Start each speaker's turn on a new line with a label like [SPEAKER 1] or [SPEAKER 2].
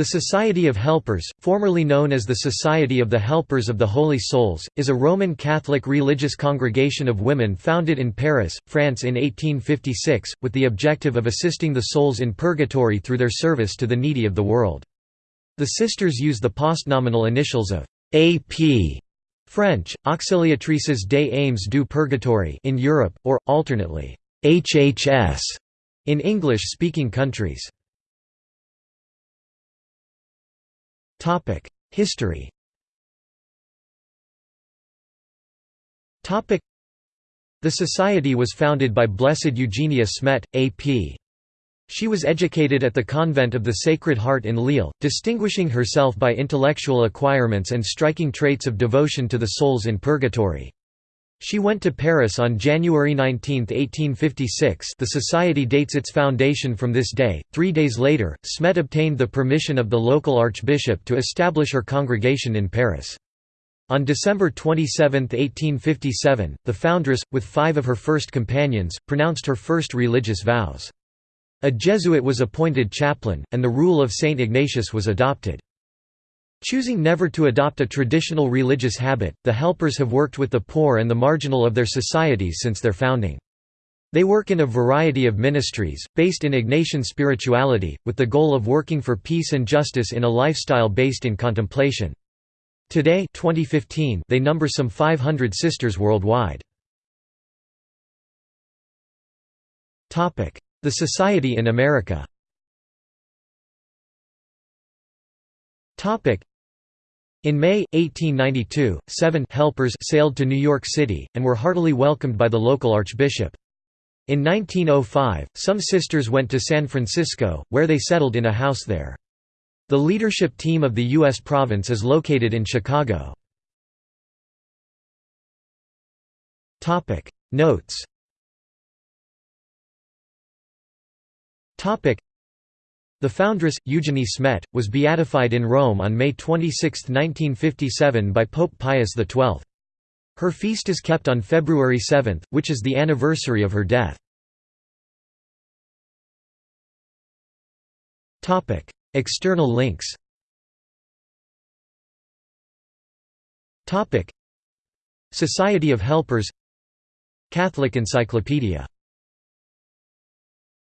[SPEAKER 1] The Society of Helpers, formerly known as the Society of the Helpers of the Holy Souls, is a Roman Catholic religious congregation of women founded in Paris, France in 1856, with the objective of assisting the souls in purgatory through their service to the needy of the world. The sisters use the postnominal initials of AP French, Auxiliatrices des âmes du purgatoire in Europe, or, alternately, HHS in English-speaking countries. History The society was founded by Blessed Eugenia Smet, A.P. She was educated at the convent of the Sacred Heart in Lille, distinguishing herself by intellectual acquirements and striking traits of devotion to the souls in purgatory. She went to Paris on January 19, 1856 the society dates its foundation from this day. Three days later, Smet obtained the permission of the local archbishop to establish her congregation in Paris. On December 27, 1857, the foundress, with five of her first companions, pronounced her first religious vows. A Jesuit was appointed chaplain, and the rule of Saint Ignatius was adopted. Choosing never to adopt a traditional religious habit, the helpers have worked with the poor and the marginal of their societies since their founding. They work in a variety of ministries, based in Ignatian spirituality, with the goal of working for peace and justice in a lifestyle based in contemplation. Today 2015, they number some 500 sisters worldwide. The Society in America in May, 1892, seven helpers sailed to New York City, and were heartily welcomed by the local archbishop. In 1905, some sisters went to San Francisco, where they settled in a house there. The leadership team of the U.S. province is located in Chicago. Notes the foundress, Eugenie Smet, was beatified in Rome on May 26, 1957 by Pope Pius XII. Her feast is kept on February 7, which is the anniversary of her death. External links Society of Helpers Catholic Encyclopedia